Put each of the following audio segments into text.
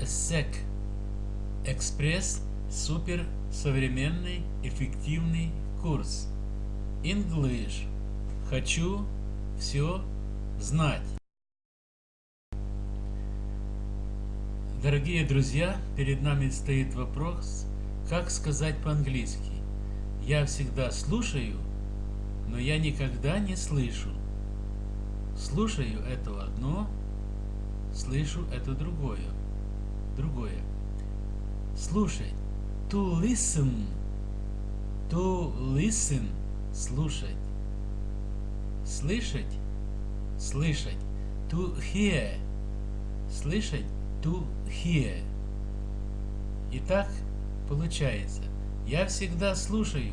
SEC Экспресс супер современный эффективный курс English Хочу все знать Дорогие друзья, перед нами стоит вопрос, как сказать по-английски. Я всегда слушаю, но я никогда не слышу. Слушаю это одно, слышу это другое. Другое. Слушать. To listen. To listen. Слушать. Слышать. Слышать. To hear. Слышать. To hear. Итак, получается, я всегда слушаю.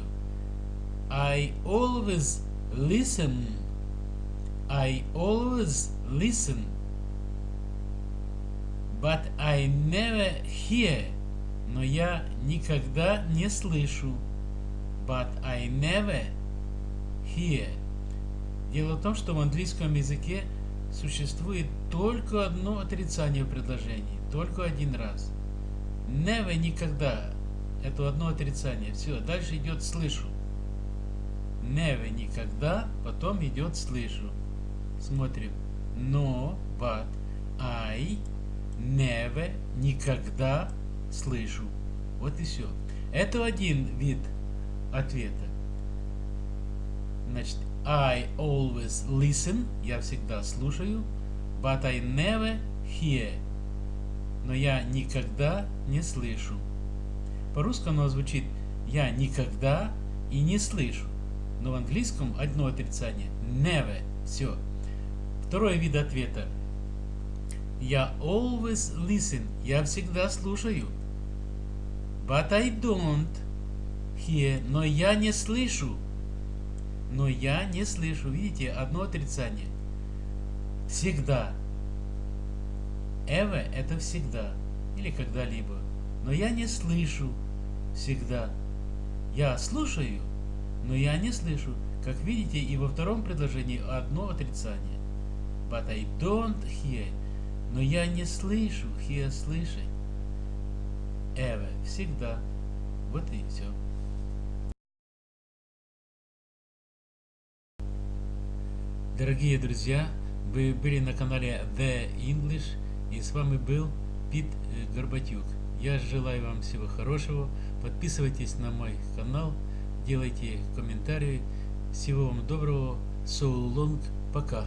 I always listen. I always listen. But I never hear. Но я никогда не слышу. But I never hear. Дело в том, что в английском языке существует только одно отрицание в предложении. Только один раз. Never никогда. Это одно отрицание. Все, дальше идет слышу. Never никогда, потом идет слышу. Смотрим. No, but, I, never, никогда слышу. Вот и все. Это один вид ответа. Значит, I always listen, я всегда слушаю, but I never hear, но я никогда не слышу. По-русски оно звучит «я никогда и не слышу», но в английском одно отрицание «never», все. Второй вид ответа я always listen. Я всегда слушаю. But I don't hear. Но я не слышу. Но я не слышу. Видите, одно отрицание. Всегда. Ever это всегда. Или когда-либо. Но я не слышу. Всегда. Я слушаю, но я не слышу. Как видите, и во втором предложении одно отрицание. But I don't hear. Но я не слышу, hear слышать. Ever, всегда. Вот и все. Дорогие друзья, вы были на канале The English и с вами был Пит э, Горбатюк. Я желаю вам всего хорошего. Подписывайтесь на мой канал, делайте комментарии. Всего вам доброго. So long. Пока.